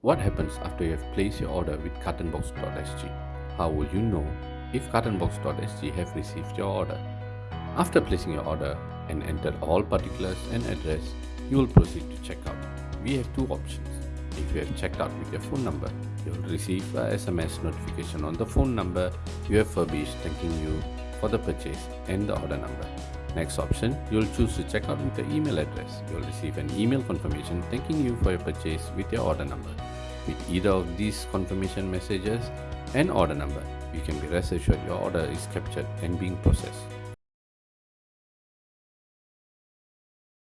What happens after you have placed your order with cartonbox.sg? How will you know if cartonbox.sg have received your order? After placing your order and enter all particulars and address, you will proceed to checkout. We have two options. If you have checked out with your phone number, you will receive a SMS notification on the phone number you have furbished thanking you for the purchase and the order number. Next option, you will choose to check out with your email address. You will receive an email confirmation thanking you for your purchase with your order number. With either of these confirmation messages and order number, you can be rest assured your order is captured and being processed.